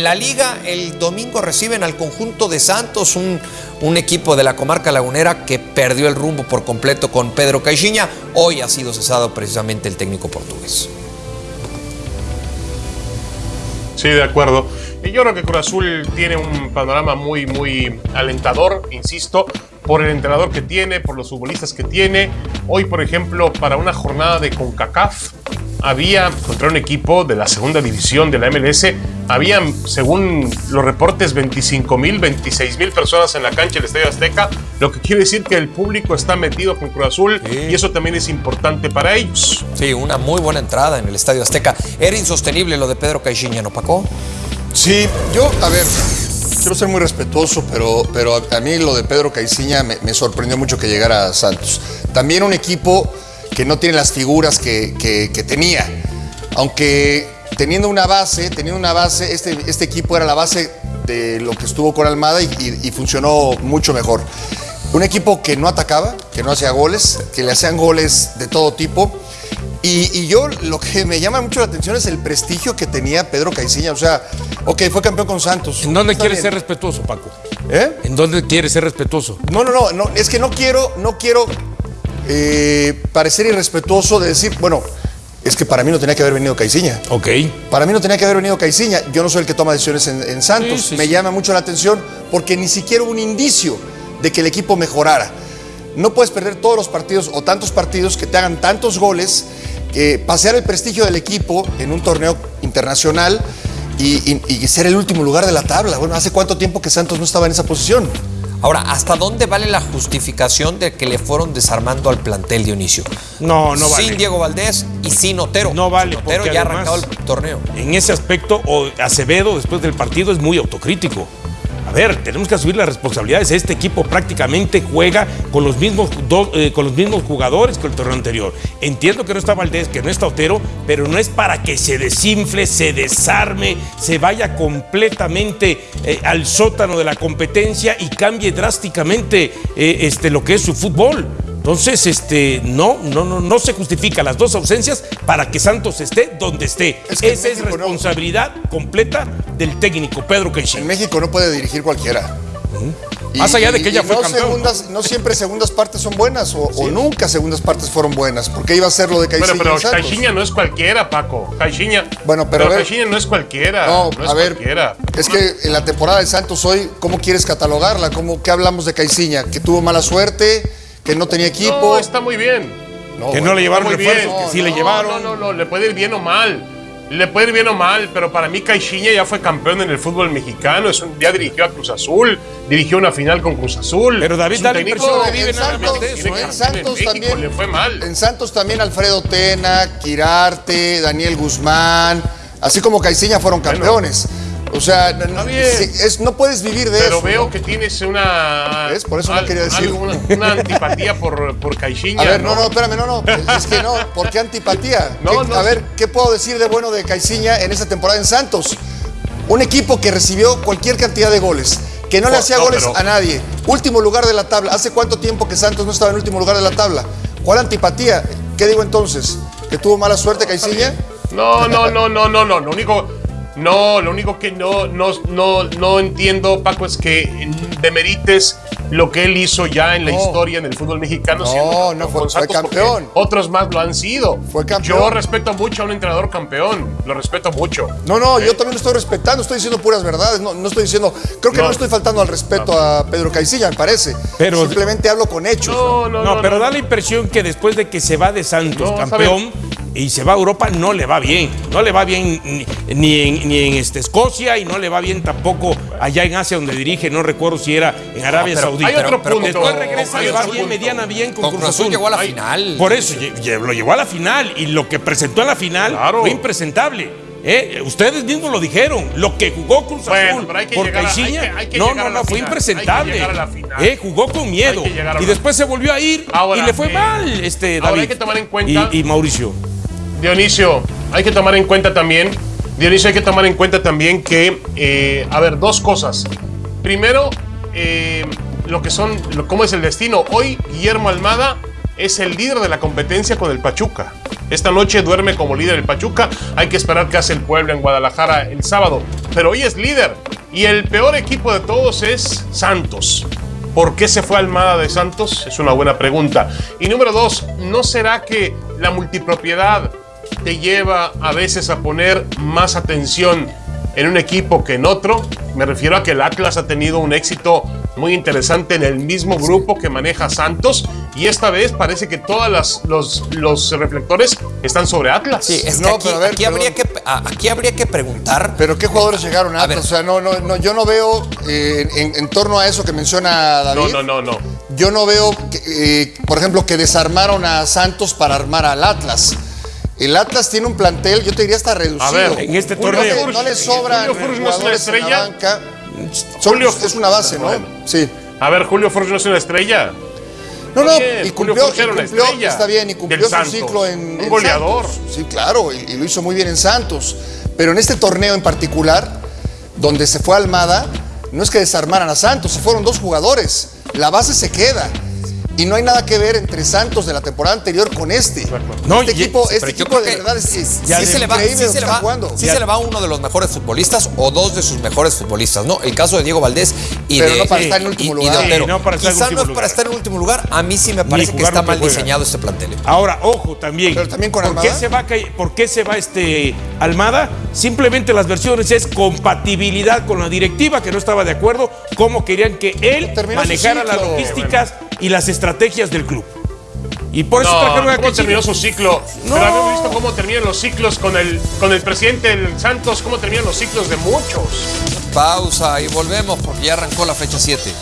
La liga el domingo reciben al conjunto de Santos, un, equipo de la comarca lagunera que perdió el rumbo por completo con Pedro Caixinha. Hoy ha sido cesado precisamente el técnico portugués. Sí, de acuerdo. Yo creo que Cruz Azul tiene un panorama muy, muy alentador, insisto, por el entrenador que tiene, por los futbolistas que tiene. Hoy, por ejemplo, para una jornada de CONCACAF, había contra un equipo de la segunda división de la MLS, habían, según los reportes, 25 mil, 26 mil personas en la cancha del Estadio Azteca, lo que quiere decir que el público está metido con Cruz Azul sí. y eso también es importante para ellos. Sí, una muy buena entrada en el Estadio Azteca. Era insostenible lo de Pedro Caixinha, ¿no, Paco? Sí, yo, a ver, quiero ser muy respetuoso, pero, pero a, a mí lo de Pedro Caixinha me, me sorprendió mucho que llegara a Santos. También un equipo que no tiene las figuras que, que, que, tenía. Aunque teniendo una base, teniendo una base, este, este equipo era la base de lo que estuvo con Almada y, y, y, funcionó mucho mejor. Un equipo que no atacaba, que no hacía goles, que le hacían goles de todo tipo. Y, y, yo lo que me llama mucho la atención es el prestigio que tenía Pedro Caiciña. O sea, ok, fue campeón con Santos. ¿En dónde quieres ser respetuoso, Paco? ¿Eh? ¿En dónde quieres ser respetuoso? No, no, no, no es que no quiero, no quiero eh, parecer irrespetuoso de decir, bueno, es que para mí no tenía que haber venido Caiciña. Ok. Para mí no tenía que haber venido Caiciña. Yo no soy el que toma decisiones en, en Santos. Sí, sí, Me sí. llama mucho la atención porque ni siquiera hubo un indicio de que el equipo mejorara. No puedes perder todos los partidos o tantos partidos que te hagan tantos goles, que pasear el prestigio del equipo en un torneo internacional y, y, y ser el último lugar de la tabla. Bueno, ¿hace cuánto tiempo que Santos no estaba en esa posición? Ahora, ¿hasta dónde vale la justificación de que le fueron desarmando al plantel Dionisio? No, no vale. Sin Diego Valdés y sin Otero. No vale. Sin Otero ya ha arrancado el torneo. En ese aspecto, Acevedo, después del partido, es muy autocrítico. A ver, tenemos que asumir las responsabilidades. Este equipo prácticamente juega con los mismos, dos, eh, con los mismos jugadores que el torneo anterior. Entiendo que no está Valdés, que no está Otero, pero no es para que se desinfle, se desarme, se vaya completamente eh, al sótano de la competencia y cambie drásticamente eh, este, lo que es su fútbol. Entonces, este, no, no, no, no se justifica las dos ausencias para que Santos esté donde esté. Es que Esa es responsabilidad no. completa del técnico Pedro Caixinha. En México no puede dirigir cualquiera. Uh -huh. Y, Más allá de que ella fue no campeón. Segundas, no siempre segundas partes son buenas o, sí. o, nunca segundas partes fueron buenas. Porque iba a ser lo de Caixinha. Pero, pero Caixinha no es cualquiera, Paco. Caixinha. Bueno, pero, pero Caixinha no es cualquiera. No, no es a ver. Cualquiera. Es que en la temporada de Santos hoy, ¿cómo quieres catalogarla? ¿Cómo, ¿Qué hablamos de Caixinha? ¿Que tuvo mala suerte? Que no tenía equipo. No, está muy bien. No, que bueno, no le llevaron refuerzos, bien. que sí no, le llevaron. No, no, no, le puede ir bien o mal. Le puede ir bien o mal, pero para mí Caixinha ya fue campeón en el fútbol mexicano, es un, ya dirigió a Cruz Azul, dirigió una final con Cruz Azul. Pero David da la impresión que vive en Santos, eso, ¿eh? en Santos en también le fue mal. En Santos también Alfredo Tena, Quirarte, Daniel Guzmán, así como Caixinha fueron campeones. Bueno. O sea, no, es, no, puedes vivir de Pero eso. Pero veo ¿no? que tienes una. ¿Ves? Por eso no quería decir. Una, una, antipatía por, por Caixinha. A ver, no, no, espérame, no, no. Es que no. ¿Por qué antipatía? No, ¿Qué, no, a ver, ¿qué puedo decir de bueno de Caixinha en esta temporada en Santos? Un equipo que recibió cualquier cantidad de goles, que no le hacía goles pero... a nadie. Último lugar de la tabla. ¿Hace cuánto tiempo que Santos no estaba en último lugar de la tabla? ¿Cuál antipatía? ¿Qué digo entonces? ¿Que tuvo mala suerte Caixinha? No, no, no, no, no, no. Lo único. No, lo único que no, no, no, no entiendo, Paco, es que demerites lo que él hizo ya en la no. historia en el fútbol mexicano. No, no fue, fue campeón. Otros más lo han sido. Fue campeón. Yo respeto mucho a un entrenador campeón. Lo respeto mucho. No, no, ¿Eh? yo también lo estoy respetando. Estoy diciendo puras verdades. No, no estoy diciendo. Creo que no, no estoy faltando al respeto no. a Pedro Caicilla, me parece. Pero, Simplemente hablo con hechos. No, no, no. pero da la impresión que después de que se va de Santos campeón y se va a Europa, no le va bien. No le va bien ni, ni en, ni en este, Escocia y no le va bien tampoco allá en Asia donde dirige. No recuerdo si era en Arabia no, Saudita. Hay otro pero, punto. después regresa y le va bien, mediana bien con, con Cruz Azul. llegó a la final. Por eso, lo llevó a la final. Y lo que presentó en la final claro. fue impresentable. ¿Eh? Ustedes mismos lo dijeron. Lo que jugó Cruz Azul bueno, por Caixinha, no, no, no, fue impresentable. ¿Eh? Jugó con miedo. Y después se volvió a ir ahora, y le fue eh, mal, este, David. Ahora hay que tomar en cuenta. Y, y Mauricio. Dionisio, hay que tomar en cuenta también. Dionisio, hay que tomar en cuenta también que, eh, a ver, dos cosas. Primero, eh, lo que son, lo, cómo es el destino. Hoy Guillermo Almada es el líder de la competencia con el Pachuca. Esta noche duerme como líder el Pachuca. Hay que esperar qué hace el Puebla en Guadalajara el sábado. pero hoy es líder. Y el peor equipo de todos es Santos. ¿Por qué se fue Almada de Santos? Es una buena pregunta. Y número dos, ¿no será que la multipropiedad te lleva a veces a poner más atención en un equipo que en otro? Me refiero a que el Atlas ha tenido un éxito muy interesante en el mismo grupo que maneja Santos y esta vez parece que todos los, los reflectores están sobre Atlas. Sí, es que No, aquí, pero a ver, aquí habría que, aquí habría que preguntar. Pero ¿qué jugadores llegaron a A Atlas? ver. O sea, no, no, no, yo no veo eh, en, en torno a eso que menciona David. No, no, no, no. Yo no veo, que, eh, por ejemplo, que desarmaron a Santos para armar al Atlas. El Atlas tiene un plantel, yo te diría hasta reducido. A ver, en este torneo- No le sobran Julio no es una estrella. banca. Son- Julio es una base, ¿no? Sí. A ver, Julio Forge no es una estrella. No, no, bien, y cumplió, y cumplió, estrella está bien, y cumplió su ciclo en, Un en goleador. Santos. Sí, claro, y, y lo hizo muy bien en Santos. Pero en este torneo en particular, donde se fue Almada, no es que desarmaran a Santos, se fueron dos jugadores. La base se queda. Y no hay nada que ver entre Santos de la temporada anterior con este. No, este y- equipo, este equipo de verdad es, es- sí es se le va, increíble sí se le está va- jugando. sí se le va uno de los mejores futbolistas o dos de sus mejores futbolistas, ¿no? El caso de Diego Valdés y Pero de, no para y- estar en último y- y lugar. de Otero. Sí, no para estar en Quizá último no es para lugar. estar en último lugar. A mí sí me parece que está mal juega. diseñado este plantel. ¿eh? Ahora, ojo también. Pero también con ¿Por qué Almada. se va, ¿Por qué se va este Almada? Simplemente las versiones es compatibilidad con la directiva que no estaba de acuerdo, cómo querían que él manejara las logísticas y las estrategias del club. Y por eso No, trajeron a ¿cómo terminó su ciclo? No. Pero habíamos visto cómo terminan los ciclos con el, con el presidente del Santos, cómo terminan los ciclos de muchos. Pausa y volvemos porque ya arrancó la fecha 7.